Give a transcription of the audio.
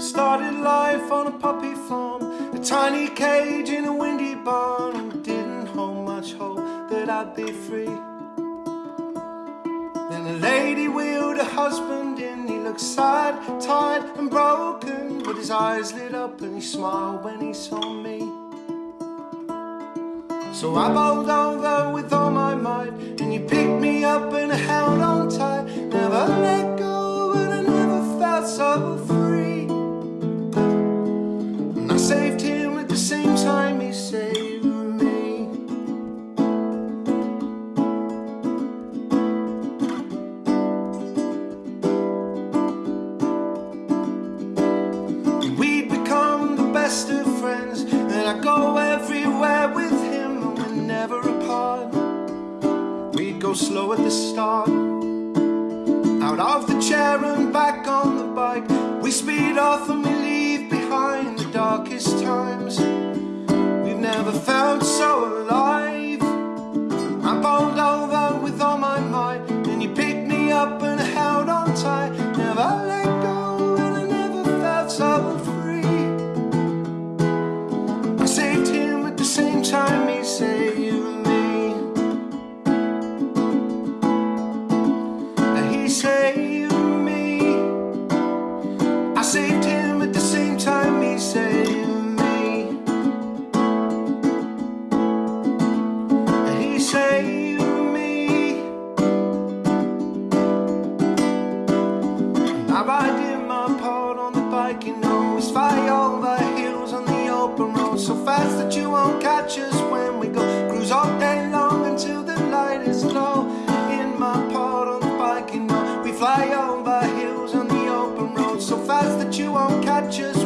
Started life on a puppy farm, a tiny cage in a windy barn, didn't hold much hope that I'd be free. Then a lady wheeled a husband in, he looked sad, tired, and broken, but his eyes lit up and he smiled when he saw me. So I bowled over with all my might, and you picked me up slow at the start, out of the chair and back on the bike. We speed off I ride in my part on the bike, you know, it's hills on the open road, so fast that you won't catch us when we go. Cruise all day long until the light is low. In my part on the bike, you know, we fly over hills on the open road, so fast that you won't catch us